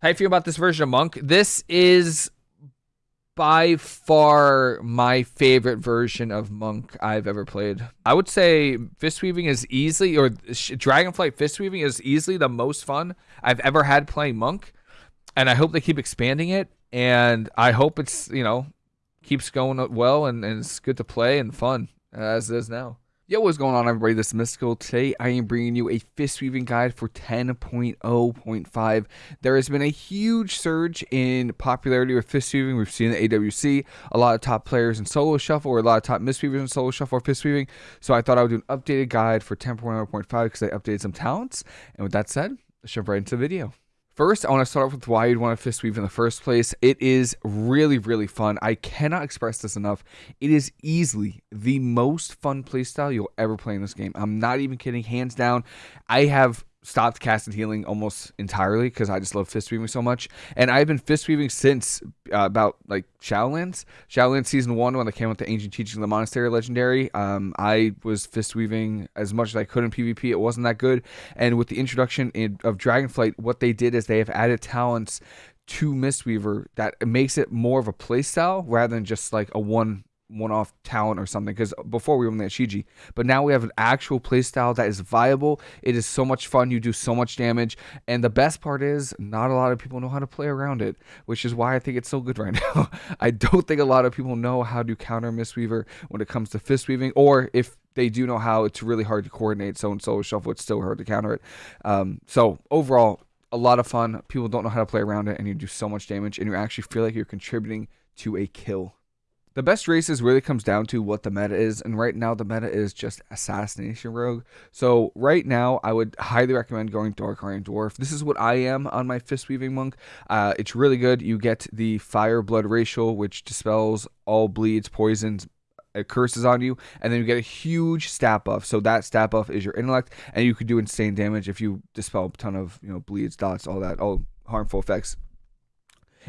How you feel about this version of Monk? This is by far my favorite version of Monk I've ever played. I would say Fist Weaving is easily, or Dragonflight Fist Weaving is easily the most fun I've ever had playing Monk. And I hope they keep expanding it. And I hope it's, you know, keeps going well and, and it's good to play and fun as it is now. Yo, what's going on, everybody? This is Mystical. Today, I am bringing you a fist weaving guide for 10.0.5. There has been a huge surge in popularity with fist weaving. We've seen the AWC, a lot of top players in solo shuffle, or a lot of top mistweavers in solo shuffle or fist weaving. So I thought I would do an updated guide for 10.0.5 because I updated some talents. And with that said, let's jump right into the video. First, I want to start off with why you'd want to fist weave in the first place. It is really, really fun. I cannot express this enough. It is easily the most fun playstyle you'll ever play in this game. I'm not even kidding. Hands down, I have stopped casting healing almost entirely because I just love fist weaving so much. And I've been fist weaving since uh, about like Shadowlands. Shadowlands season one when they came with the ancient teaching of the monastery legendary. Um, I was fist weaving as much as I could in PvP. It wasn't that good. And with the introduction in, of Dragonflight, what they did is they have added talents to Mistweaver that makes it more of a playstyle rather than just like a one one-off talent or something because before we only had Chi-Ji, but now we have an actual playstyle that is viable. It is so much fun. You do so much damage, and the best part is not a lot of people know how to play around it, which is why I think it's so good right now. I don't think a lot of people know how to counter Mistweaver when it comes to fist weaving, or if they do know how, it's really hard to coordinate. So and solo shuffle, it's still hard to counter it. Um, so overall, a lot of fun. People don't know how to play around it, and you do so much damage, and you actually feel like you're contributing to a kill. The best races really comes down to what the meta is, and right now the meta is just Assassination Rogue. So right now, I would highly recommend going Dark Iron Dwarf. This is what I am on my Fist Weaving Monk. Uh, it's really good. You get the Fire Blood Racial, which dispels all bleeds, poisons, uh, curses on you, and then you get a huge stat buff. So that stat buff is your intellect, and you could do insane damage if you dispel a ton of you know bleeds, dots, all that, all harmful effects.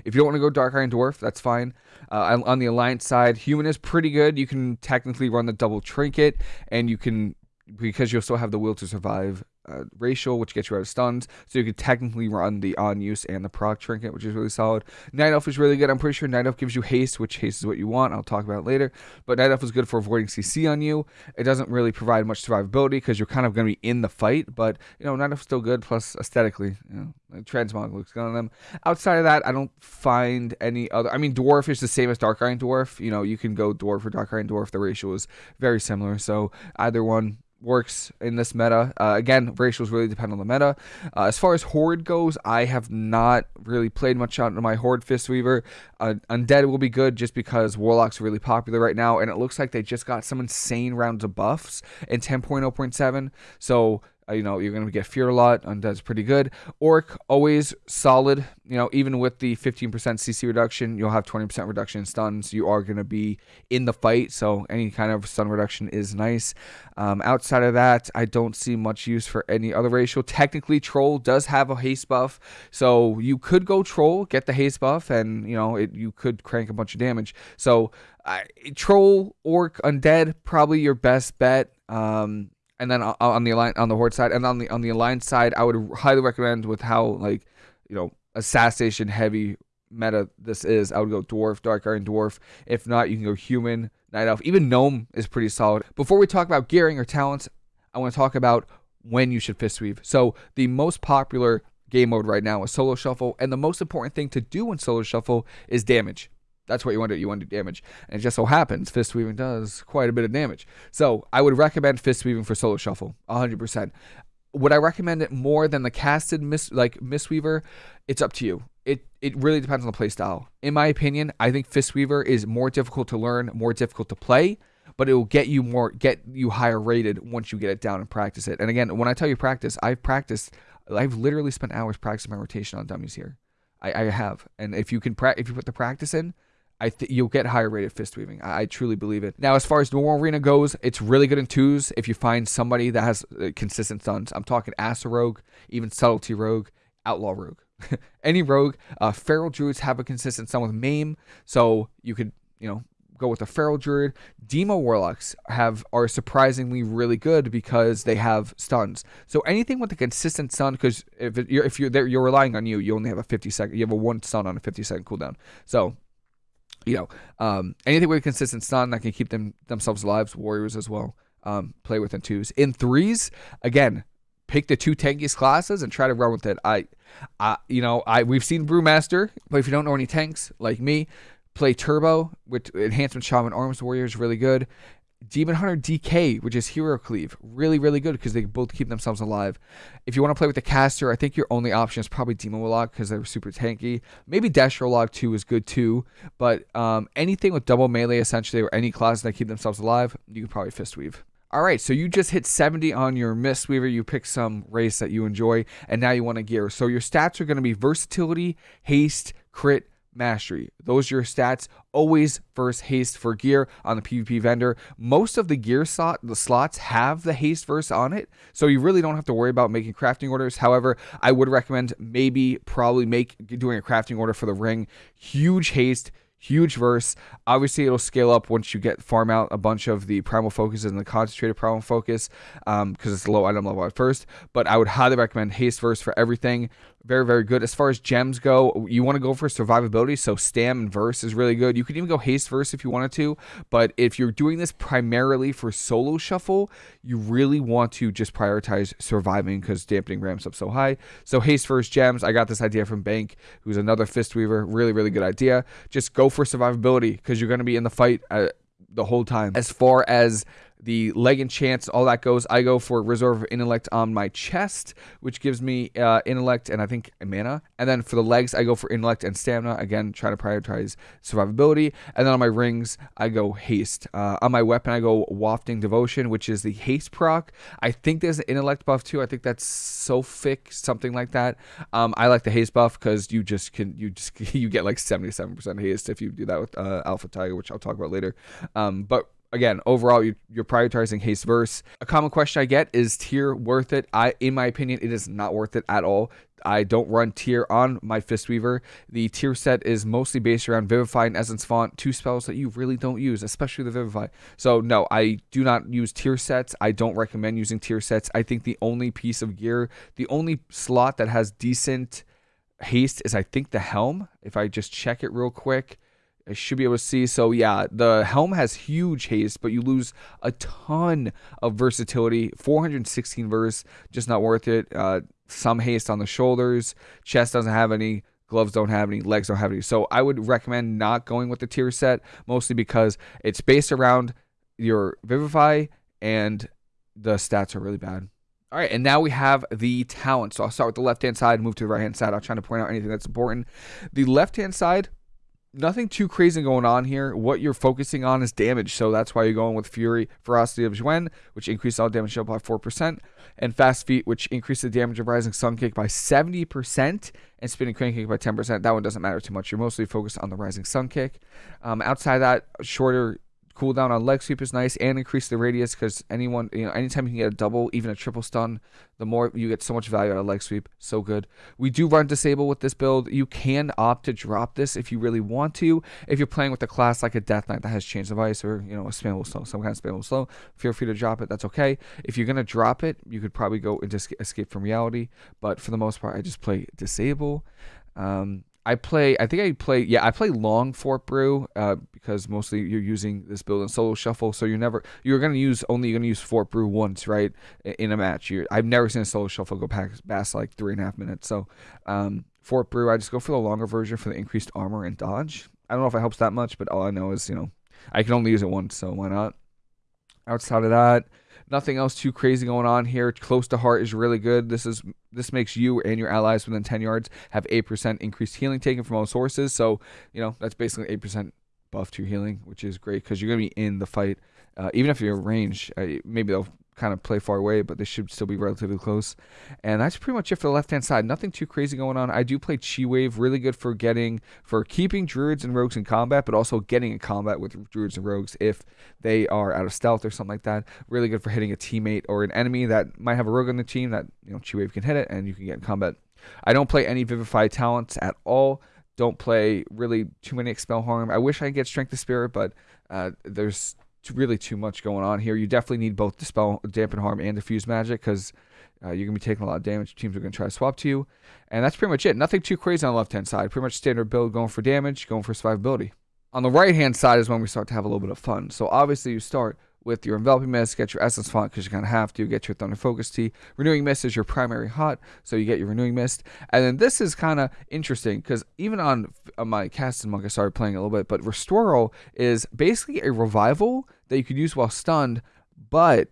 If you don't want to go Dark Iron Dwarf, that's fine. Uh, on the Alliance side, Human is pretty good. You can technically run the double trinket, and you can, because you'll still have the will to survive uh, racial, which gets you out of stuns. So you could technically run the on use and the proc trinket, which is really solid. Night Elf is really good. I'm pretty sure Night Elf gives you haste, which haste is what you want. I'll talk about later. But Night Elf is good for avoiding CC on you. It doesn't really provide much survivability because you're kind of going to be in the fight. But you know, Night Elf is still good. Plus aesthetically, you know, transmog looks good on them. Outside of that, I don't find any other. I mean, Dwarf is the same as Dark Iron Dwarf. You know, you can go Dwarf or Dark Iron Dwarf. The ratio is very similar. So either one works in this meta. Uh, again, racials really depend on the meta. Uh, as far as Horde goes, I have not really played much out on my Horde Fistweaver. Uh, Undead will be good just because Warlock's are really popular right now, and it looks like they just got some insane rounds of buffs in 10.0.7. So you know, you're going to get Fear a lot. Undead's pretty good. Orc, always solid. You know, even with the 15% CC reduction, you'll have 20% reduction in stuns. You are going to be in the fight, so any kind of stun reduction is nice. Um, outside of that, I don't see much use for any other racial. Technically, Troll does have a haste buff, so you could go Troll, get the haste buff, and, you know, it, you could crank a bunch of damage. So, uh, Troll, Orc, Undead, probably your best bet. Um, and then on the line on the horde side and on the on the alliance side i would highly recommend with how like you know assassination heavy meta this is i would go dwarf dark iron dwarf. If not you can go human night elf. Even gnome is pretty solid. Before we talk about gearing or talents i want to talk about when you should fist weave. So the most popular game mode right now is solo shuffle and the most important thing to do in solo shuffle is damage that's what you want to do. You want to do damage. And it just so happens fist weaving does quite a bit of damage. So I would recommend fist weaving for solo shuffle, 100%. Would I recommend it more than the casted miss like Mistweaver? It's up to you. It it really depends on the play style. In my opinion, I think Fistweaver is more difficult to learn, more difficult to play, but it will get you more get you higher rated once you get it down and practice it. And again, when I tell you practice, I've practiced I've literally spent hours practicing my rotation on dummies here. I, I have. And if you can pra- if you put the practice in, I think you'll get higher rated fist weaving. I-, I, truly believe it. Now, as far as normal arena goes, it's really good in twos if you find somebody that has uh, consistent stuns. I'm talking Asa Rogue, even Subtlety Rogue, Outlaw Rogue. Any rogue. Uh, Feral Druids have a consistent stun with Maim, so you could, you know, go with a feral druid. Demo warlocks have are surprisingly really good because they have stuns. So anything with a consistent stun, because if it, you're if you're there, you're relying on you. You only have a 50 second. You have a one stun on a 50 second cooldown. So you know, um, anything with consistent stun that can keep them themselves alive. Warriors as well. Um, play within twos. In threes, again, pick the two tankiest classes and try to run with it. I, I, you know, I we've seen Brewmaster, but if you don't know any tanks like me, play Turbo with Enhancement Shaman Arms Warrior is really good. Demon Hunter DK, which is Hero Cleave, really, really good because they both keep themselves alive. If you want to play with the caster, I think your only option is probably Demon Warlock because they're super tanky. Maybe Dash Warlock 2 is good too, but um, anything with double melee essentially or any class that keep themselves alive, you can probably Fist Weave. All right, so you just hit 70 on your Mistweaver. You pick some race that you enjoy, and now you want to gear. So your stats are going to be versatility, haste, crit, mastery. Those are your stats. Always first haste for gear on the PvP vendor. Most of the gear slot the slots have the haste verse on it, so you really don't have to worry about making crafting orders. However, I would recommend maybe probably make doing a crafting order for the ring. Huge haste huge verse. Obviously, it'll scale up once you get farm out a bunch of the primal focus and the concentrated primal focus because um, it's low item level at first. But I would highly recommend haste verse for everything very very good. As far as gems go you want to go for survivability so stam and verse is really good. You could even go haste verse if you wanted to but if you're doing this primarily for solo shuffle you really want to just prioritize surviving because dampening ramps up so high. So haste verse gems i got this idea from bank who's another fist weaver. Really really good idea. Just go for survivability because you're going to be in the fight uh, the whole time. As far as the leg enchants, all that goes. I go for Reserve Intellect on my chest, which gives me uh, Intellect and I think mana. And then for the legs, I go for Intellect and Stamina. Again, trying to prioritize survivability. And then on my rings, I go Haste. Uh, on my weapon, I go Wafting Devotion, which is the Haste proc. I think there's an Intellect buff too. I think that's Sophic, something like that. Um, I like the Haste buff because you just can, you just, you get like 77% haste if you do that with uh, Alpha Tiger, which I'll talk about later. Um, but again, overall, you, are prioritizing haste verse. A common question I get is tier worth it? I, in my opinion, it is not worth it at all. I don't run tier on my Fistweaver. The tier set is mostly based around Vivify and Essence Font, two spells that you really don't use, especially the Vivify. So no, I do not use tier sets. I don't recommend using tier sets. I think the only piece of gear, the only slot that has decent haste is I think the helm. If I just check it real quick. I should be able to see. So yeah, the helm has huge haste, but you lose a ton of versatility. 416 verse, just not worth it. Uh, some haste on the shoulders. Chest doesn't have any. Gloves don't have any. Legs don't have any. So I would recommend not going with the tier set, mostly because it's based around your Vivify and the stats are really bad. All right, and now we have the talent. So I'll start with the left hand side, move to the right hand side. I'll try to point out anything that's important. The left hand side nothing too crazy going on here. What you're focusing on is damage, so that's why you're going with Fury Ferocity of Xuen, which increases all damage by 4%, and Fast Feet, which increases the damage of Rising Sun Kick by 70%, and Spinning Crane Kick by 10%. That one doesn't matter too much. You're mostly focused on the Rising Sun Kick. Um, outside that, shorter cooldown on leg sweep is nice and increase the radius because anyone you know anytime you can get a double even a triple stun the more you get so much value out of leg sweep. So good. We do run disable with this build. You can opt to drop this if you really want to. If you're playing with a class like a death knight that has chains of ice or you know a spammable slow some kind of spammable slow feel free to drop it. That's okay. If you're gonna drop it you could probably go into escape from reality. But for the most part i just play disable. Um, I play. I think I play. Yeah, I play long Fort Brew uh, because mostly you're using this build in solo shuffle. So you're never. You're gonna use only. You're gonna use Fort Brew once, right? In a match. You're, I've never seen a solo shuffle go past like three and a half minutes. So um, Fort Brew. I just go for the longer version for the increased armor and dodge. I don't know if it helps that much, but all I know is you know I can only use it once, so why not? Outside of that, Nothing else too crazy going on here. Close to heart is really good. This is this makes you and your allies within 10 yards have 8% increased healing taken from all sources. So, you know, that's basically 8% buff to your healing, which is great because you're going to be in the fight. Uh, even if you're range, uh, maybe they'll kind of play far away, but they should still be relatively close. And that's pretty much it for the left hand side. Nothing too crazy going on. I do play Chi Wave, really good for getting for keeping druids and rogues in combat, but also getting in combat with druids and rogues if they are out of stealth or something like that. Really good for hitting a teammate or an enemy that might have a rogue on the team that you know Chi Wave can hit it and you can get in combat. I don't play any Vivify talents at all don't play really too many expel harm. I wish I could get strength of spirit, but uh, there's really too much going on here. You definitely need both dispel, dampen harm, and diffuse magic because uh, you're gonna be taking a lot of damage. Teams are gonna try to swap to you, and that's pretty much it. Nothing too crazy on the left hand side. Pretty much standard build, going for damage, going for survivability. On the right hand side is when we start to have a little bit of fun. So obviously you start with your enveloping mist, get your essence font because you kind of have to, get your thunder focus tea. Renewing mist is your primary hot, so you get your renewing mist. And then this is kind of interesting because even on, my casting monk, I started playing a little bit, but Restoral is basically a revival that you could use while stunned, but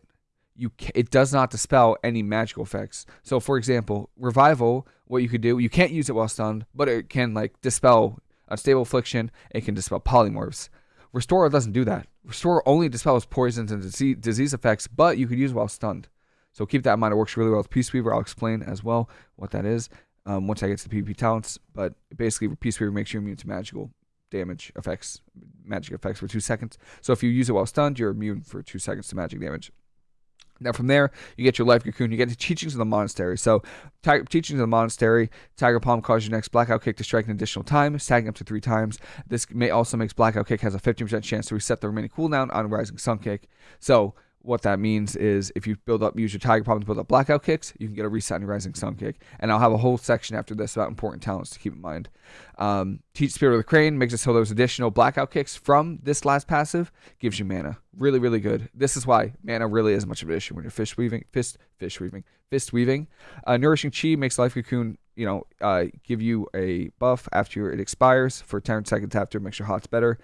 you it does not dispel any magical effects. So for example, revival, what you could do, you can't use it while stunned, but it can like dispel unstable affliction, it can dispel polymorphs. Restoral doesn't do that. Restoral only dispels poisons and disease, effects, but you could use it while stunned. So keep that in mind. It works really well with Peace Weaver. I'll explain as well what that is um, once I get to the PvP talents. But basically, Peace Weaver makes you immune to magical damage effects, magic effects for two seconds. So if you use it while stunned, you're immune for two seconds to magic damage. Now from there, you get your life cocoon. You get the teachings of the monastery. So, tiger, teachings of the monastery. Tiger palm causes your next blackout kick to strike an additional time, stacking up to three times. This may also makes blackout kick has a 15% chance to reset the remaining cooldown on rising sun kick. So what that means is if you build up, use your Tiger Palm to build up blackout kicks, you can get a reset on your Rising Sun kick. And I'll have a whole section after this about important talents to keep in mind. Um, Teach Spirit of the Crane makes it so those additional blackout kicks from this last passive gives you mana. Really, really good. This is why mana really is much of an issue when you're fish weaving, fist, fish weaving, fist weaving. Uh, Nourishing Chi makes Life Cocoon, you know, uh, give you a buff after it expires for 10 seconds after, makes your hots better.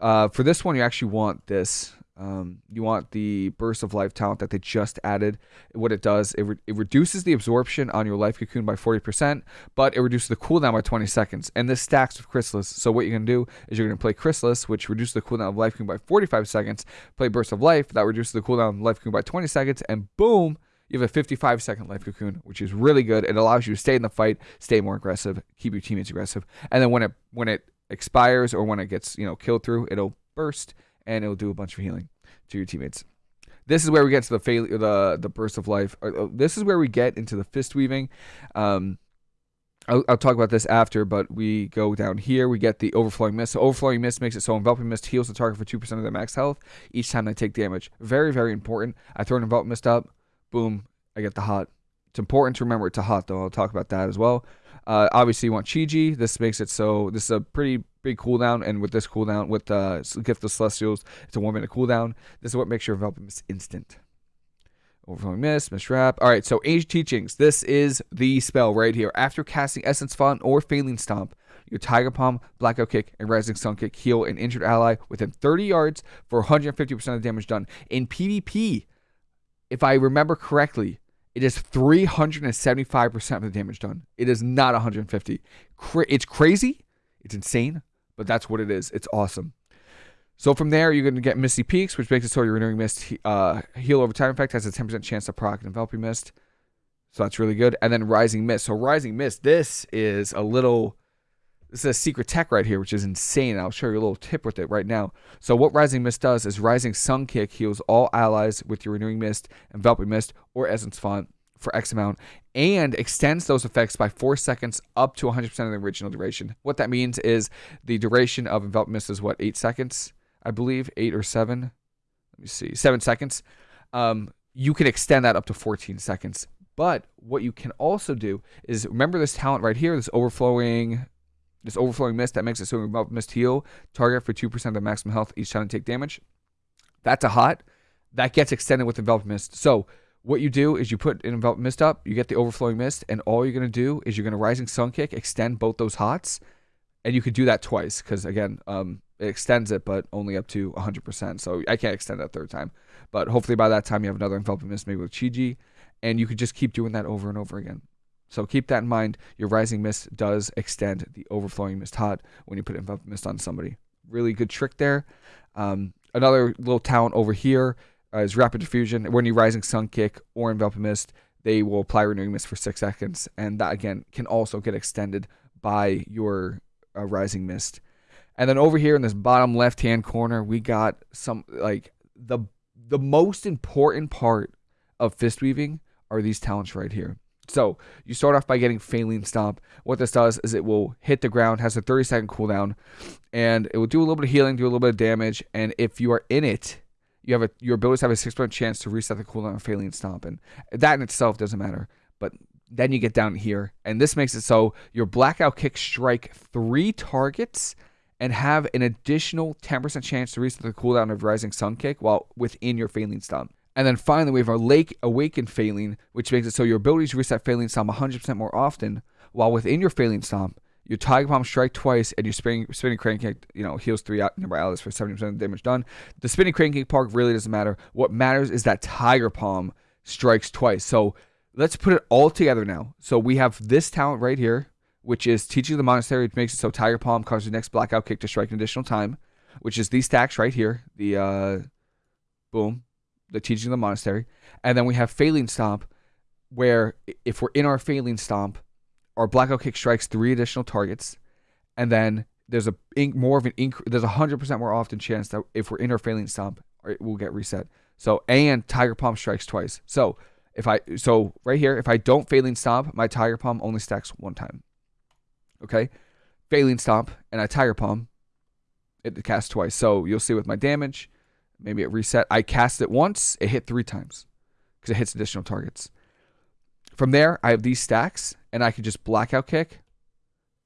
Uh, for this one, you actually want this um, you want the burst of life talent that they just added. What it does, it, re- it reduces the absorption on your life cocoon by 40%, but it reduces the cooldown by 20 seconds. And this stacks with Chrysalis. So what you're going to do is you're going to play Chrysalis, which reduces the cooldown of life cocoon by 45 seconds. Play burst of life, that reduces the cooldown of life cocoon by 20 seconds, and boom, you have a 55 second life cocoon, which is really good. It allows you to stay in the fight, stay more aggressive, keep your teammates aggressive, and then when it when it expires or when it gets you know killed through, it'll burst and it'll do a bunch of healing to your teammates. This is where we get to the failure, the the burst of life. Uh, this is where we get into the fist weaving. Um, I'll, I'll, talk about this after, but we go down here. We get the overflowing mist. So overflowing mist makes it so enveloping mist heals the target for two percent of their max health each time they take damage. Very very important. I throw an enveloping mist up, boom, I get the hot. It's important to remember it's a hot though. I'll talk about that as well. Uh, obviously, you want Chi-Ji. This makes it so this is a pretty big cooldown, and with this cooldown, with uh, Gift of Celestials, it's a one minute cooldown. This is what makes your mist instant. Overflowing Mist Wrap. All right, so Age Teachings. This is the spell right here. After casting Essence Font or Faeline Stomp, your Tiger Palm, Blackout Kick, and Rising Sun Kick heal an injured ally within 30 yards for 150% of the damage done. In PvP, if I remember correctly, it is 375% of the damage done. It is not 150. It's crazy. It's insane but that's what it is. It's awesome. So from there, you're going to get Misty Peaks, which makes it so your Renewing Mist uh, heal over time effect has a 10% chance to proc an Enveloping Mist. So that's really good. And then Rising Mist. So Rising Mist, this is a little, this is a secret tech right here, which is insane. I'll show you a little tip with it right now. So what Rising Mist does is Rising Sun Kick heals all allies with your Renewing Mist, Enveloping Mist, or Essence Font for X amount and extends those effects by four seconds up to 100% of the original duration. What that means is the duration of envelop mist is what, eight seconds, I believe, eight or seven. Let me see, seven seconds. Um, you can extend that up to 14 seconds. But what you can also do is remember this talent right here, this overflowing, this overflowing mist that makes it so envelop mist heal target for 2% of the maximum health each time to take damage. That's a hot. That gets extended with envelop mist. So what you do is you put an envelop mist up, you get the overflowing mist, and all you're going to do is you're going to rising sun kick, extend both those hots, and you could do that twice because again, um, it extends it, but only up to 100%. So I can't extend that third time. But hopefully by that time you have another enveloping mist, maybe with Chi-Ji, and you could just keep doing that over and over again. So keep that in mind. Your rising mist does extend the overflowing mist hot when you put enveloping mist on somebody. Really good trick there. Um, another little talent over here uh, is Rapid Diffusion. When you Rising Sun Kick or Envelop Mist, they will apply Renewing Mist for six seconds, and that again can also get extended by your uh, Rising Mist. And then over here in this bottom left hand corner, we got some like the the most important part of fist weaving are these talents right here. So you start off by getting Faeline Stomp. What this does is it will hit the ground, has a 30 second cooldown, and it will do a little bit of healing, do a little bit of damage. And if you are in it, you have a your abilities have a six percent chance to reset the cooldown of Faeline Stomp, and that in itself doesn't matter. But then you get down here, and this makes it so your blackout kick strike three targets and have an additional 10% chance to reset the cooldown of Rising Sun Kick while within your Faeline Stomp. And then finally, we have our Lake Awaken Faeline, which makes it so your abilities reset Faeline Stomp 100% more often, while within your Faeline Stomp, your Tiger Palm strike twice, and your spinning spinning crane kick, you know, heals three number allies for 70% of the damage done. The spinning crane kick part really doesn't matter. What matters is that Tiger Palm strikes twice. So let's put it all together now. So we have this talent right here, which is teaching the monastery. which makes it so Tiger Palm causes the next blackout kick to strike an additional time, which is these stacks right here. The uh, boom, the teaching of the monastery, and then we have Faeline Stomp, where if we're in our Faeline Stomp, our blackout kick strikes three additional targets, and then there's a more of an inc- there's a hundred percent more often chance that if we're in our Faeline Stomp, it will get reset. So and Tiger Palm strikes twice. So if I so right here, if I don't Faeline Stomp, my Tiger Palm only stacks one time. Okay, Faeline Stomp and I Tiger Palm, it casts twice. So you'll see with my damage, maybe it reset. I cast it once, it hit three times because it hits additional targets. From there, I have these stacks, and I can just blackout kick.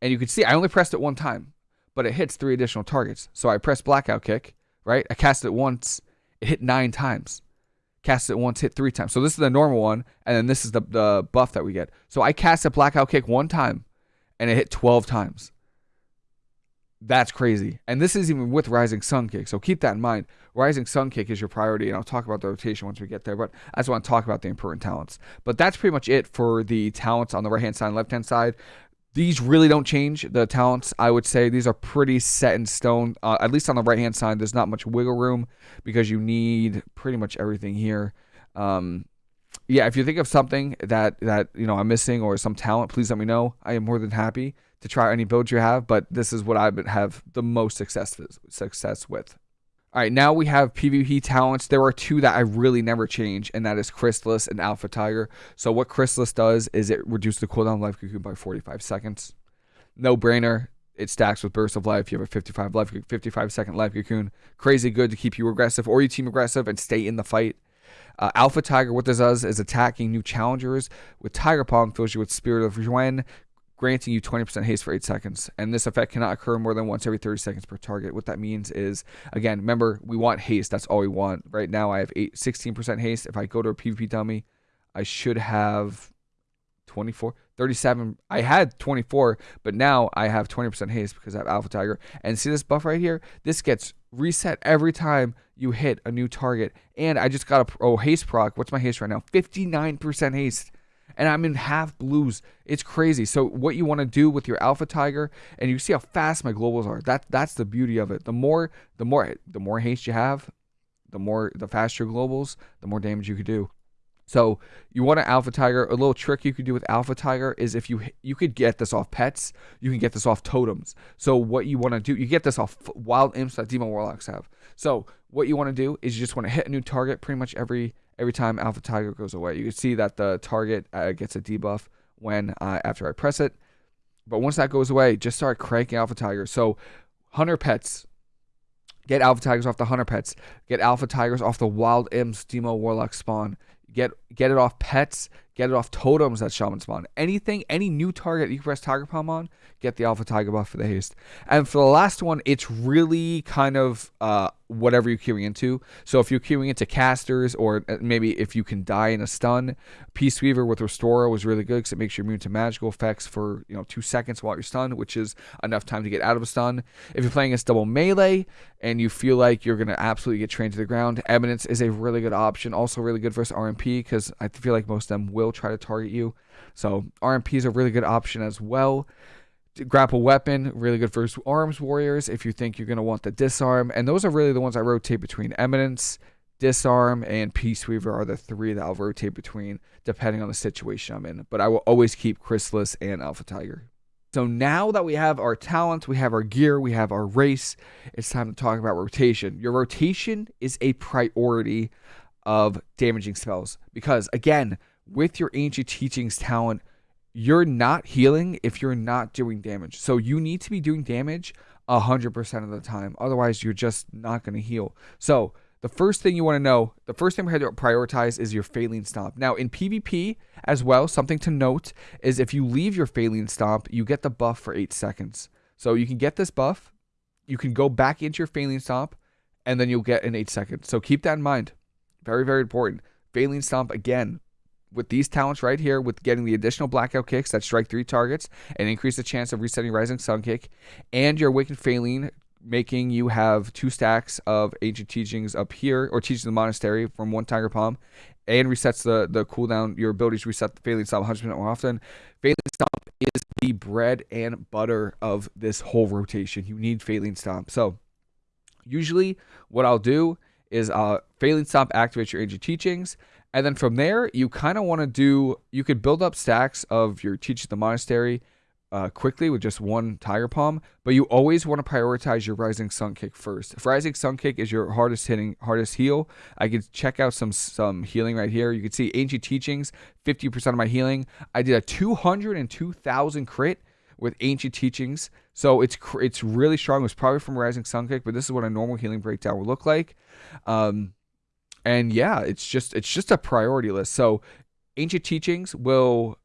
And you can see I only pressed it one time, but it hits three additional targets. So I press blackout kick, right? I cast it once, it hit nine times. Cast it once, hit three times. So this is the normal one, and then this is the, the buff that we get. So I cast a blackout kick one time, and it hit 12 times. That's crazy. And this is even with Rising Sun Kick. So keep that in mind. Rising Sun Kick is your priority, and I'll talk about the rotation once we get there. But I just want to talk about the important talents. But that's pretty much it for the talents on the right hand side and left hand side. These really don't change. The talents, I would say, these are pretty set in stone. Uh, at least on the right hand side, there's not much wiggle room because you need pretty much everything here. Um, yeah, if you think of something that that you know I'm missing or some talent, please let me know. I am more than happy to try any builds you have, but this is what I have the most success success with. All right, now we have PvP talents. There are two that I really never change, and that is Chrysalis and Alpha Tiger. So what Chrysalis does is it reduces the cooldown of Life Cocoon by 45 seconds. No brainer. It stacks with Burst of Life. You have a 55 life, 55 second Life Cocoon. Crazy good to keep you aggressive or you team aggressive and stay in the fight. Uh, Alpha Tiger, what this does is attacking new challengers with Tiger Palm fills you with Spirit of Xuen, granting you 20% haste for 8 seconds. And this effect cannot occur more than once every 30 seconds per target. What that means is, again, remember, we want haste. That's all we want. Right now, I have eight, 16% haste. If I go to a PvP dummy, I should have 24, 37. I had 24, but now I have 20% haste because I have Alpha Tiger. And see this buff right here? This gets reset every time you hit a new target. And I just got a oh, haste proc. What's my haste right now? 59% haste and I'm in half blues. It's crazy. So what you want to do with your Alpha Tiger, and you see how fast my globals are. That that's the beauty of it. The more the more the more haste you have, the more the faster globals, the more damage you could do. So you want an Alpha Tiger. A little trick you could do with Alpha Tiger is if you you could get this off pets, you can get this off totems. So what you want to do, you get this off wild imps that Demon Warlocks have. So what you want to do is you just want to hit a new target pretty much every every time Alpha Tiger goes away. You can see that the target uh, gets a debuff when uh, after I press it. But once that goes away, just start cranking Alpha Tigers. So Hunter Pets, get Alpha Tigers off the Hunter Pets. Get Alpha Tigers off the Wild Imps Demo Warlock spawn. Get get it off pets, get it off totems that shaman spawn. Anything, any new target you press Tiger Palm on, get the Alpha Tiger buff for the haste. And for the last one, it's really kind of uh, whatever you're queuing into. So if you're queuing into casters, or uh, maybe if you can die in a stun, Peace Weaver with Restore was really good because it makes you immune to magical effects for you know two seconds while you're stunned, which is enough time to get out of a stun. If you're playing against double melee and you feel like you're gonna absolutely get trained to the ground, Eminence is a really good option. Also really good versus RMP because I feel like most of them will try to target you. So RMP is a really good option as well grapple weapon, really good for arms warriors if you think you're going to want the disarm. And those are really the ones I rotate between. Eminence, disarm, and Peace Weaver are the three that I'll rotate between depending on the situation I'm in. But I will always keep Chrysalis and Alpha Tiger. So now that we have our talent, we have our gear, we have our race, it's time to talk about rotation. Your rotation is a priority of damaging spells because, again, with your ancient teachings talent, you're not healing if you're not doing damage. So you need to be doing damage 100% of the time. Otherwise, you're just not going to heal. So the first thing you want to know, the first thing we have to prioritize is your Faeline Stomp. Now, in PvP as well, something to note is if you leave your Faeline Stomp, you get the buff for 8 seconds. So you can get this buff, you can go back into your Faeline Stomp, and then you'll get an 8 seconds. So keep that in mind. Very, very important. Faeline Stomp, again, with these talents right here, with getting the additional blackout kicks that strike three targets and increase the chance of resetting Rising Sun Kick, and your Awakened Faeline making you have two stacks of ancient teachings up here, or teaching the monastery from one Tiger Palm, and resets the the cooldown, your ability to reset the Faeline Stomp 100% more often. Faeline Stomp is the bread and butter of this whole rotation. You need Faeline Stomp. So, usually, what I'll do is uh, Faeline Stomp activates your ancient teachings. And then from there, you kind of want to do, you could build up stacks of your Teach the Monastery uh, quickly with just one Tiger Palm, but you always want to prioritize your Rising Sun Kick first. If Rising Sun Kick is your hardest hitting, hardest heal, I could check out some some healing right here. You can see Ancient Teachings, 50% of my healing. I did a 202,000 crit with Ancient Teachings, so it's it's really strong. It was probably from Rising Sun Kick, but this is what a normal healing breakdown would look like. Um, and yeah, it's just it's just a priority list. So Ancient Teachings will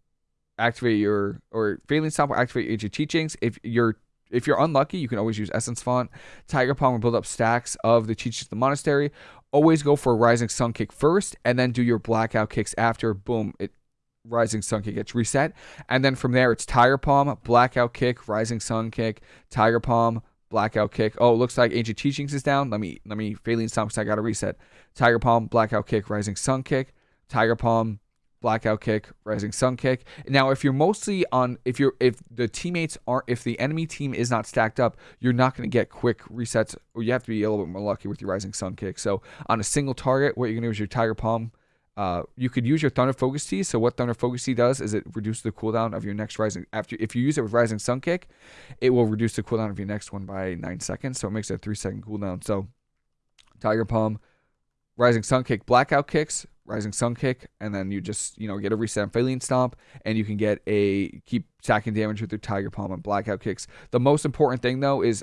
activate your or Faeline Stomp will activate ancient teachings. If you're if you're unlucky, you can always use Essence Font. Tiger Palm will build up stacks of the teachings of the monastery. Always go for a Rising Sun kick first, and then do your blackout kicks after. Boom, it Rising Sun kick gets reset, and then from there it's Tiger Palm, blackout kick, Rising Sun kick, Tiger Palm, blackout kick. Oh, looks like Ancient Teachings is down. Let me let me Faeline Stomp because I got to reset. Tiger Palm, blackout kick, Rising Sun kick, Tiger Palm, blackout kick, rising sun kick. Now, if you're mostly on, if you're, if the teammates aren't, if the enemy team is not stacked up, you're not going to get quick resets, or you have to be a little bit more lucky with your rising sun kick. So on a single target, what you're going to do is your tiger palm. Uh, you could use your Thunder Focus Tea. So what Thunder Focus Tea does is it reduces the cooldown of your next Rising. After if you use it with Rising Sun Kick, it will reduce the cooldown of your next one by nine seconds. So it makes it a three second cooldown. So Tiger Palm, Rising Sun Kick, Blackout Kicks, Rising Sun Kick, and then you just, you know, get a reset Faeline Stomp, and you can get a keep stacking damage with your Tiger Palm and Blackout Kicks. The most important thing though is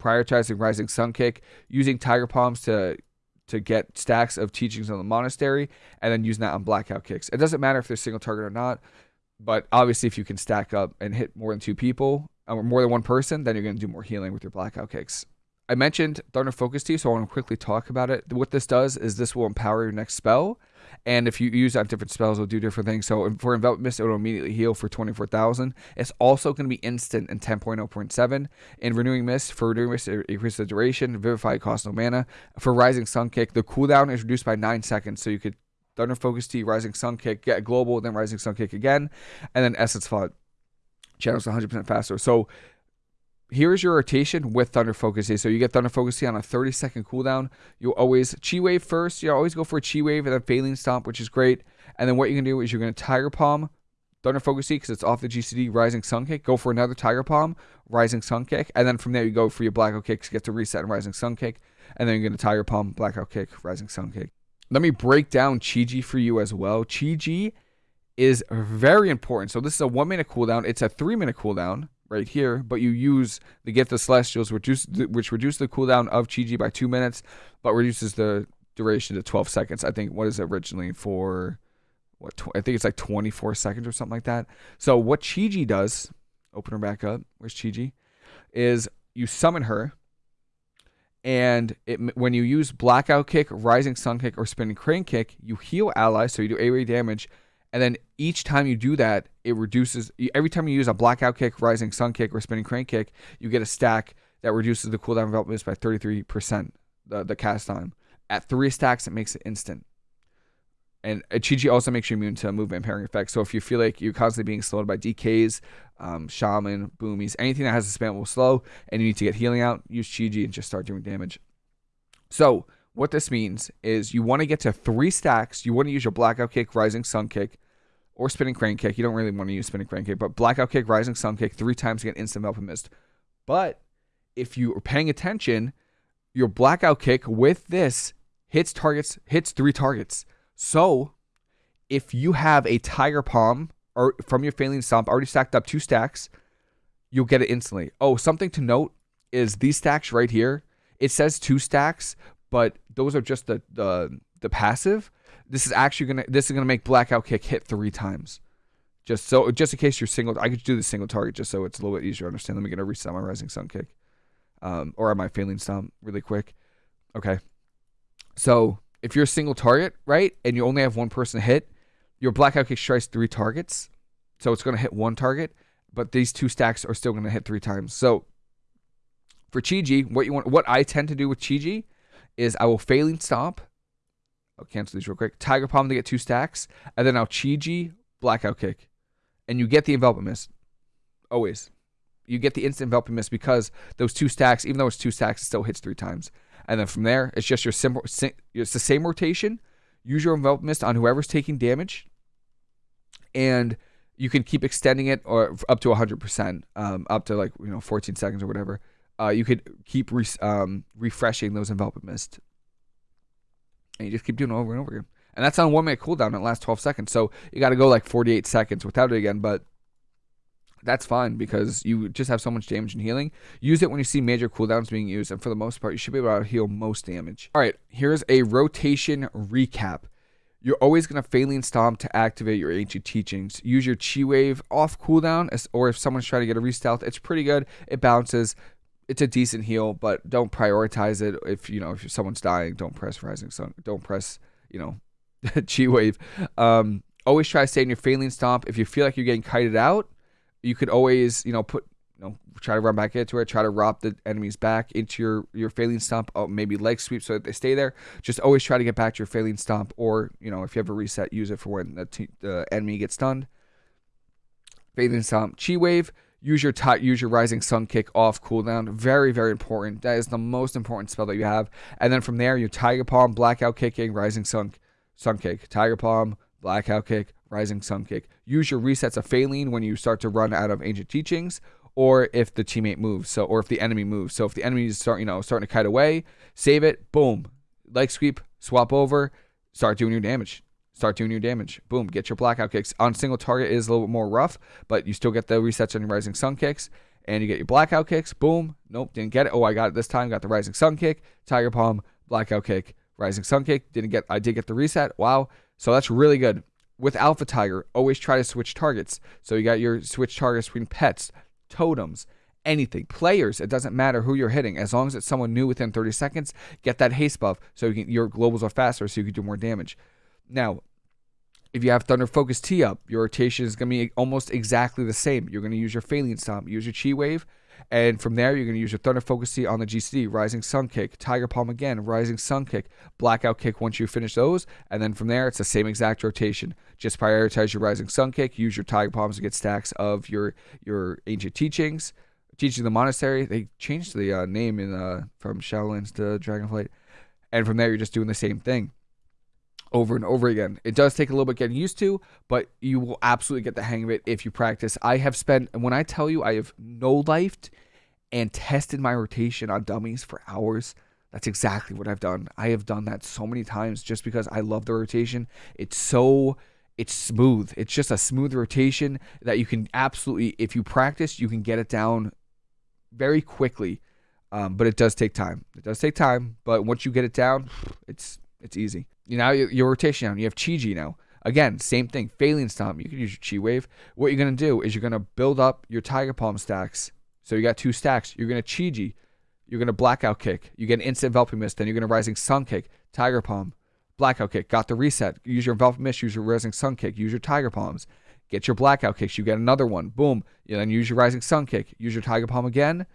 prioritizing Rising Sun Kick, using Tiger Palms to to get stacks of teachings on the monastery, and then using that on Blackout Kicks. It doesn't matter if they're single target or not, but obviously if you can stack up and hit more than two people or more than one person, then you're going to do more healing with your Blackout Kicks. I mentioned Thunder Focus Tea, so I want to quickly talk about it. What this does is this will empower your next spell, and if you use on different spells, it'll do different things. So for Envelop Mist, it'll immediately heal for 24,000. It's also going to be instant in 10.0.7. In Renewing Mist, for Renewing Mist, it increases the duration. Vivify costs no mana. For Rising Sun Kick, the cooldown is reduced by 9 seconds, so you could Thunder Focus Tea, Rising Sun Kick, get Global, then Rising Sun Kick again, and then Essence Font. Channels 100% faster. So here's your rotation with Thunder Focus Tea. So you get Thunder Focus Tea on a 30 second cooldown. You'll always Chi Wave first. You always go for a Chi Wave and then Faeline Stomp, which is great. And then what you can do is you're going to Tiger Palm, Thunder Focus Tea because it's off the GCD, Rising Sun Kick. Go for another Tiger Palm, Rising Sun Kick. And then from there, you go for your Blackout Kicks, to get to reset and Rising Sun Kick. And then you're going to Tiger Palm, Blackout Kick, Rising Sun Kick. Let me break down Chi-Ji for you as well. Chi-Ji is very important. So this is a one minute cooldown. It's a three minute cooldown right here, but you use the Gift of Celestials, which, reduce, which reduce the cooldown of Chi by two minutes, but reduces the duration to 12 seconds. I think what is it originally for? What I think it's like 24 seconds or something like that. So what Chi does, open her back up. Where's Chi Is you summon her, and it, when you use Blackout Kick, Rising Sun Kick, or Spinning Crane Kick, you heal allies, so you do AoE damage, and then each time you do that, it reduces. Every time you use a blackout kick, rising sun kick, or spinning crane kick, you get a stack that reduces the cooldown of development by 33%, the, the cast time. At three stacks, it makes it instant. And Chi also makes you immune to movement impairing effects. So if you feel like you're constantly being slowed by DKs, um, Shaman, Boomies, anything that has a spam will slow, and you need to get healing out, use Chi and just start doing damage. So what this means is you want to get to three stacks. You want to use your blackout kick, rising sun kick, or spinning crane kick. You don't really want to use spinning crane kick, but blackout kick, rising sun kick three times to get instant Envelop Mist. But if you are paying attention, your blackout kick with this hits targets, hits three targets. So if you have a Tiger Palm or from your Faeline Stomp already stacked up two stacks, you'll get it instantly. Oh, something to note is these stacks right here. It says two stacks, but those are just the the the passive. This is actually gonna this is gonna make blackout kick hit three times. Just so just in case you're single, I could do the single target just so it's a little bit easier to understand. Let me get a reset my rising sun kick, um, or my Faeline Stomp really quick. Okay, so if you're a single target, right, and you only have one person hit, your blackout kick strikes three targets, so it's gonna hit one target, but these two stacks are still gonna hit three times. So for Chi-Ji, what you want, what I tend to do with Chi-Ji is I will Faeline Stomp. I'll cancel these real quick. Tiger Palm to get two stacks, and then I'll Chi-Ji Blackout Kick and you get the envelopment mist. Always. You get the instant envelopment mist because those two stacks, even though it's two stacks, it still hits three times. And then from there, it's just your simple, it's the same rotation. Use your envelopment mist on whoever's taking damage, and you can keep extending it or up to 100%, um, up to like you know 14 seconds or whatever. Uh, you could keep re- um, refreshing those envelopment mist, and you just keep doing it over and over again and that's on one minute cooldown. It lasts 12 seconds, so you got to go like 48 seconds without it again. But that's fine because you just have so much damage and healing. Use it when you see major cooldowns being used, and for the most part, you should be able to heal most damage. All right, here's a rotation recap. You're always going to Faeline Stomp to activate your Ancient Teachings. Use your Chi Wave off cooldown, or if someone's trying to get a restealth, it's pretty good. It bounces. It's a decent heal, but don't prioritize it. If you know if someone's dying, don't press Rising Sun. Don't press you know Chi Wave. Um, always try to stay in your Faeline Stomp. If you feel like you're getting kited out, you could always, you know, put, you know, try to run back into it, try to rob the enemies back into your your Faeline Stomp. Oh, maybe leg sweep so that they stay there. Just always try to get back to your Faeline Stomp, or you know, if you have a reset, use it for when the, the enemy gets stunned. Faeline Stomp, Chi Wave. Use your use your Rising Sun Kick off cooldown. Very very important. That is the most important spell that you have. And then from there, your Tiger Palm, Blackout Kicking, Rising Sun Sun Kick, Tiger Palm, Blackout Kick, Rising Sun Kick. Use your resets of Faeline when you start to run out of Ancient Teachings, or if the teammate moves. So, or if the enemy moves. So, if the enemy is start, you know, starting to kite away, save it. Boom, leg sweep, swap over, start doing your damage. Start doing your damage. Boom, get your blackout kicks. On single target is a little bit more rough, but you still get the resets on your Rising Sun kicks and you get your blackout kicks. Boom. Nope, didn't get it. Oh, I got it this time. Got the Rising Sun kick, Tiger Palm, blackout kick, Rising Sun Kick. Didn't get I did get the reset. Wow. So that's really good. With Alpha Tiger, always try to switch targets. So you got your switch targets between pets, totems, anything. Players, it doesn't matter who you're hitting. As long as it's someone new within 30 seconds, get that haste buff so you can, your globals are faster so you can do more damage. Now, if you have Thunder Focus Tea up, your rotation is going to be almost exactly the same. You're going to use your Faeline Stomp, use your Chi Wave, and from there, you're going to use your Thunder Focus Tea on the GCD, Rising Sun Kick, Tiger Palm again, Rising Sun Kick, Blackout Kick once you finish those. And then from there, it's the same exact rotation. Just prioritize your Rising Sun Kick, use your Tiger Palms to get stacks of your, your Ancient Teachings. Teaching the Monastery, they changed the uh, name in uh, from Shadowlands to Dragonflight. And from there, you're just doing the same thing over and over again. It does take a little bit getting used to, but you will absolutely get the hang of it if you practice. I have spent, when I tell you I have no lifed and tested my rotation on dummies for hours, that's exactly what I've done. I have done that so many times just because I love the rotation. It's so it's smooth. It's just a smooth rotation that you can absolutely, if you practice, you can get it down very quickly. Um, but it does take time. It does take time, but once you get it down, it's it's easy. You know, your rotation down. You have Chi-Ji now. Again, same thing. Faeline Stomp. You can use your Chi Wave. What you're going to do is you're going to build up your Tiger Palm stacks. So you got two stacks. You're going to Chi-Ji. You're going to Blackout Kick. You get an instant Enveloping Mist. Then you're going to Rising Sun Kick. Tiger Palm. Blackout Kick. Got the reset. Use your Enveloping Mist. Use your Rising Sun Kick. Use your Tiger Palms. Get your Blackout Kicks. You get another one. Boom. You then use your Rising Sun Kick. Use your Tiger Palm again.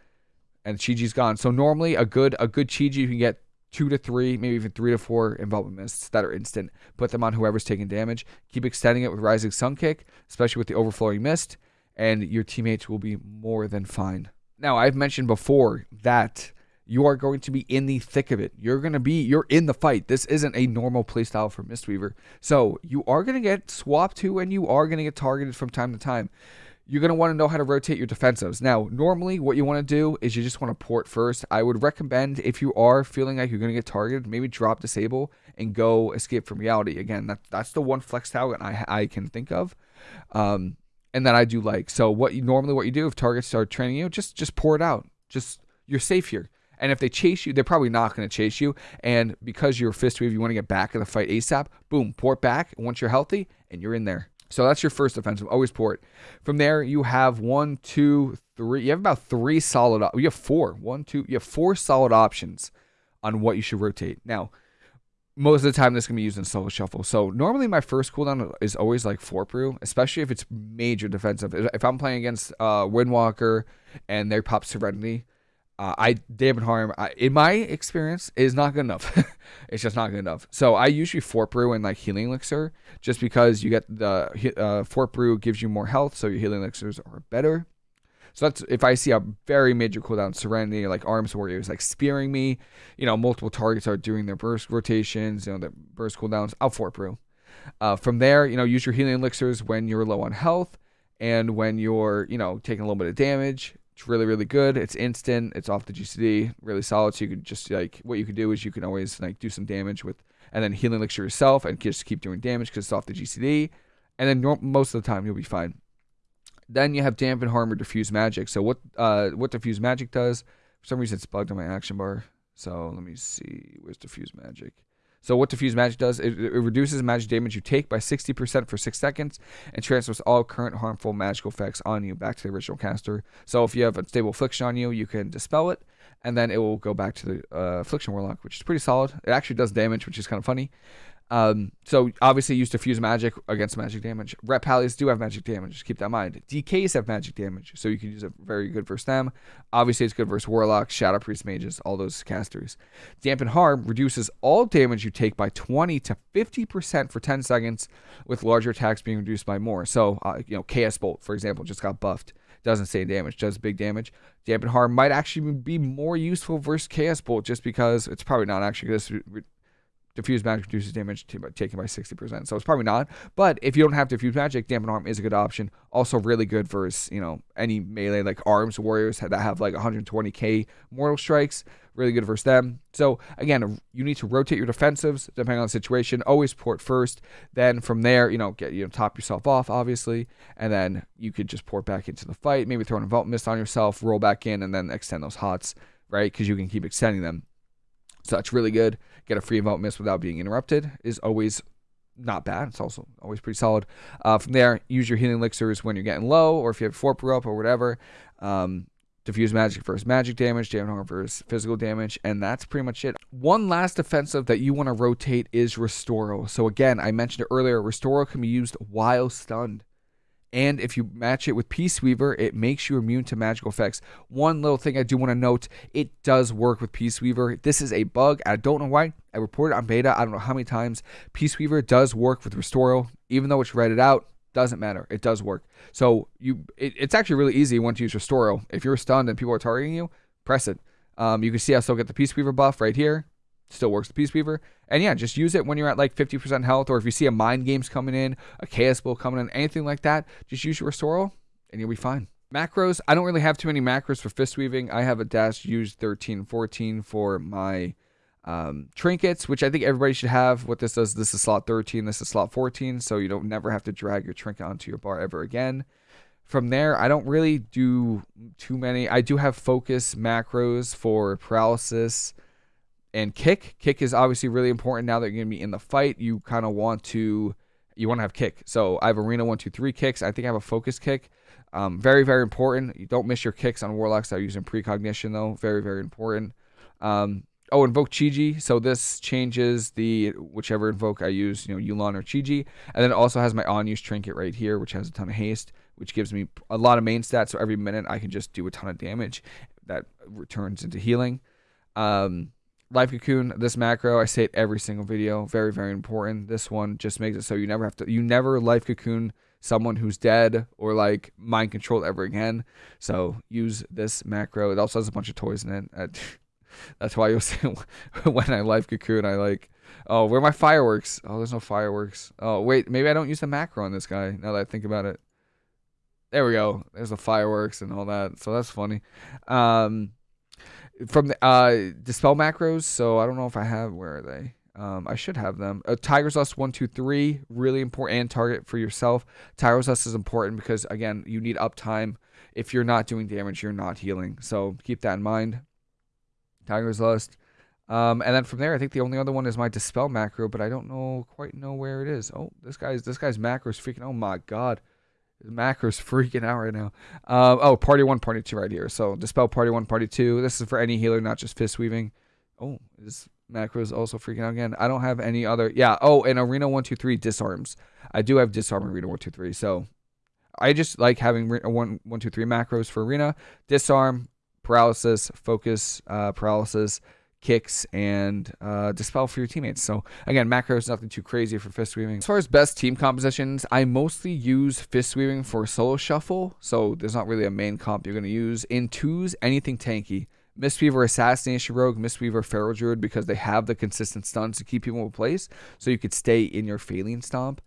And Chi-Ji's gone. So normally a good a good Chi-Ji you can get two to three, maybe even three to four envelopment mists that are instant. Put them on whoever's taking damage. Keep extending it with Rising Sun Kick, especially with the overflowing mist, and your teammates will be more than fine. Now, I've mentioned before that you are going to be in the thick of it. You're going to be, you're in the fight. This isn't a normal playstyle for Mistweaver. So you are going to get swapped to and you are going to get targeted from time to time. You're going to want to know how to rotate your defensives. Now, normally what you want to do is you just want to port first. I would recommend if you are feeling like you're going to get targeted, maybe drop disable and go escape from reality. Again, that, that's the one flex talent I, I can think of. Um, and that I do like. So what you normally what you do if targets start training you, just just pour it out. Just you're safe here. And if they chase you, they're probably not going to chase you. And because you're fist wave, you want to get back in the fight ASAP. Boom, port back once you're healthy, and you're in there. So that's your first offensive. Always port. From there, you have one, two, three. You have about three solid. You have four. One, two. You have four solid options on what you should rotate. Now, most of the time, this can be used in solo shuffle. So normally, my first cooldown is always like Fort Brew, especially if it's major defensive. If I'm playing against uh, Windwalker and they pop Serenity, uh, I dampen harm in my experience is not good enough. it's just not good enough. So I usually fort brew and like healing elixir just because you get the uh, fort brew gives you more health, so your healing elixirs are better. So that's if I see a very major cooldown, Serenity, like Arms Warriors, like spearing me, you know, multiple targets are doing their burst rotations, you know, their burst cooldowns, I'll fort brew. Uh, from there, you know, use your healing elixirs when you're low on health and when you're, you know, taking a little bit of damage. It's really, really good. It's instant. It's off the GCD. Really solid. So you could just like what you could do is you can always like do some damage with and then healing elixir yourself and just keep doing damage because it's off the GCD. And then most of the time you'll be fine. Then you have dampen harm or diffuse magic. So what uh what diffuse magic does? For some reason it's bugged on my action bar. So let me see. Where's diffuse magic? So what diffuse magic does, it, it, reduces magic damage you take by 60% for 6 seconds and transfers all current harmful magical effects on you back to the original caster. So if you have a stable affliction on you, you can dispel it and then it will go back to the uh, affliction warlock, which is pretty solid. It actually does damage, which is kind of funny. Um, so obviously use diffuse magic against magic damage. Ret pallies do have magic damage. Just keep that in mind. DKs have magic damage, so you can use it very good versus them. Obviously, it's good versus warlocks, shadow priest mages, all those casters. Dampen harm reduces all damage you take by 20 to 50 percent for 10 seconds, with larger attacks being reduced by more. So uh, you know, Chaos Bolt, for example, just got buffed. Doesn't say damage, does big damage. Dampen harm might actually be more useful versus Chaos Bolt, just because it's probably not actually going diffuse magic reduces damage taken by 60%. So it's probably not. But if you don't have diffuse magic, dampen harm is a good option. Also really good versus, you know, any melee like arms warriors that have like 120k mortal strikes. Really good versus them. So again, you need to rotate your defensives depending on the situation. Always port first. Then from there, you know, get you know, top yourself off, obviously. And then you could just port back into the fight. Maybe throw an Envelop Mist on yourself, roll back in, and then extend those hots, right? Because you can keep extending them. So that's really good. Get a free Envelop Mist without being interrupted is always not bad. It's also always pretty solid. Uh, from there, use your healing elixirs when you're getting low, or if you have fort brew up or whatever. Um, diffuse magic versus magic damage, dampen harm versus physical damage, and that's pretty much it. One last defensive that you want to rotate is Restoral. So again, I mentioned it earlier, Restoral can be used while stunned. And if you match it with Peace Weaver, it makes you immune to magical effects. One little thing I do want to note, it does work with Peace Weaver. This is a bug. I don't know why. I reported on beta, I don't know how many times. Peace Weaver does work with Restoral, even though it's read out. Doesn't matter. It does work. So you, it, it's actually really easy once you use Restoral. If you're stunned and people are targeting you, press it. Um, you can see I still get the Peace Weaver buff right here. Still works the Peace Weaver. And yeah, just use it when you're at like 50% health, or if you see a Mind Games coming in, a Chaos Bolt coming in, anything like that, just use your Restoral and you'll be fine. Macros, I don't really have too many macros for fist weaving. I have a dash use 13, 14 for my um, trinkets, which I think everybody should have. What this does, this is slot 13, this is slot 14, so you don't never have to drag your trinket onto your bar ever again. From there, I don't really do too many. I do have focus macros for paralysis, and kick. Kick is obviously really important now that you're gonna be in the fight. You kind of want to you want to have kick. So I have arena one, two, three kicks. I think I have a focus kick. Um, very, very important. You don't miss your kicks on warlocks that are using precognition though. Very, very important. Um, oh, invoke Chi-Ji. So this changes the whichever invoke I use, you know, Yu'lon or Chi-Ji. And then it also has my on-use trinket right here, which has a ton of haste, which gives me a lot of main stats. So every minute I can just do a ton of damage that returns into healing. Um, Life Cocoon, this macro, I say it every single video. Very, very important. This one just makes it so you never have to, you never Life Cocoon someone who's dead or like mind controlled ever again. So use this macro. It also has a bunch of toys in it. That's why you'll see when I Life Cocoon, I like, oh, where are my fireworks? Oh, there's no fireworks. Oh, wait, maybe I don't use the macro on this guy now that I think about it. There we go. There's the fireworks and all that. So that's funny. Um, from the uh, dispel macros. So I don't know if I have. Where are they? Um, I should have them. Uh, Tiger's Lust one, two, three, really important and target for yourself. Tiger's Lust is important because again, you need uptime. If you're not doing damage, you're not healing. So keep that in mind. Tiger's Lust. Um, and then from there, I think the only other one is my dispel macro, but I don't know quite know where it is. Oh, this guy's this guy's macro is freaking. Oh my god, macro's freaking out right now. Um, oh, party one, party two, right here. So dispel party one, party two. This is for any healer, not just fist weaving. Oh, this macro is also freaking out again. I don't have any other. Yeah. Oh, and arena one, two, three disarms. I do have disarm arena one, two, three. So I just like having one, one, two, three macros for arena, disarm, paralysis, focus, uh, paralysis kicks and uh, dispel for your teammates. So again, macro is nothing too crazy for fist weaving. As far as best team compositions, I mostly use fist weaving for solo shuffle. So there's not really a main comp you're going to use. In twos, anything tanky. Mistweaver Assassination Rogue, Mistweaver Feral Druid because they have the consistent stuns to keep people in place. So you could stay in your Faeline Stomp.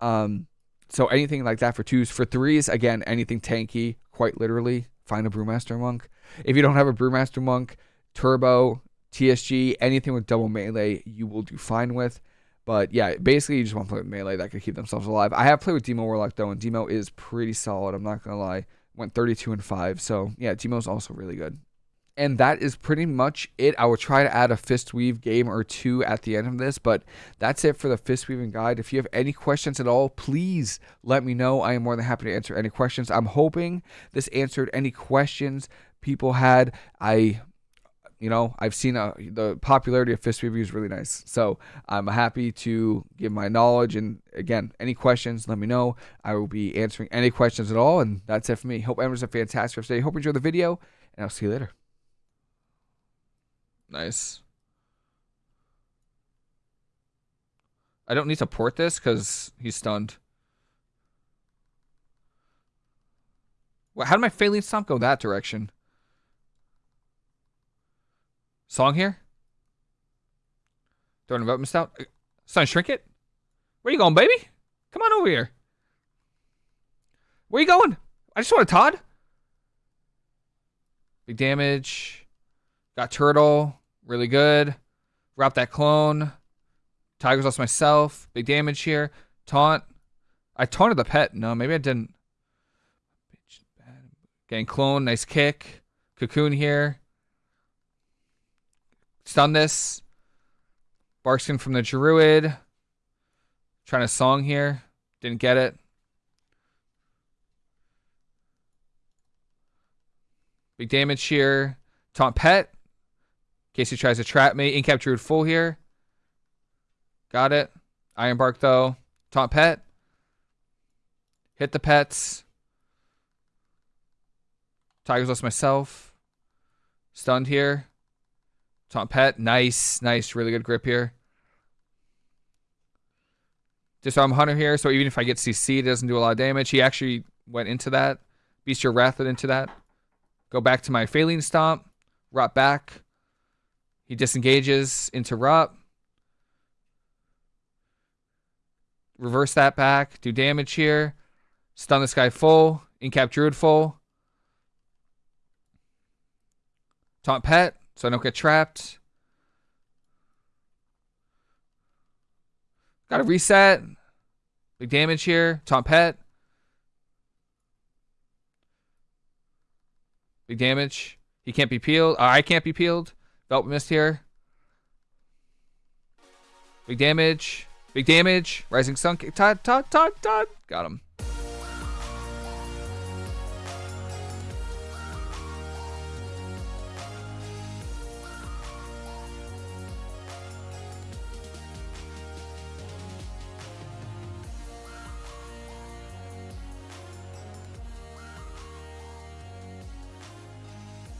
Um, so anything like that for twos. For threes, again, anything tanky, quite literally. Find a Brewmaster Monk. If you don't have a Brewmaster Monk, Turbo, TSG, anything with double melee, you will do fine with. But yeah, basically, you just want to play with melee that could keep themselves alive. I have played with Demo Warlock though, and Demo is pretty solid. I'm not gonna lie. Went 32 and 5, so yeah, Demo's also really good. And that is pretty much it. I will try to add a fist weave game or two at the end of this, but that's it for the fist weaving guide. If you have any questions at all, please let me know. I am more than happy to answer any questions. I'm hoping this answered any questions people had. I you know, I've seen uh, the popularity of Fist Review is really nice. So I'm happy to give my knowledge. And again, any questions, let me know. I will be answering any questions at all. And that's it for me. Hope everyone's a fantastic day. Hope you enjoy the video, and I'll see you later. Nice. I don't need to port this because he's stunned. How did my Faeline Stomp go that direction? Song here? Throwing about missed out. Son, shrink it. Where you going, baby? Come on over here. Where you going? I just want a Todd. Big damage. Got turtle. Really good. Wrap that clone. Tiger's Lust myself. Big damage here. Taunt. I taunted the pet. No, maybe I didn't. Getting clone. Nice kick. Cocoon here. Stun this. Barkskin from the Druid. Trying to song here. Didn't get it. Big damage here. Taunt Pet. In case he tries to trap me. Incap Druid full here. Got it. Iron Bark though. Taunt Pet. Hit the pets. Tiger's Lust myself. Stunned here. Taunt Pet, nice, nice, really good grip here. Disarm Hunter here, so even if I get CC, it doesn't do a lot of damage. He actually went into that. Bestial Wrath into that. Go back to my Faeline Stomp. Rot back. He disengages into Rot. Reverse that back. Do damage here. Stun this guy full. Incap Druid full. Taunt Pet so I don't get trapped. Got to reset. Big damage here. Taunt Pet. Big damage. He can't be peeled. Uh, I can't be peeled. Belt missed here. Big damage. Big damage. Rising Sun. Todd, Todd, Todd, Todd. Got him.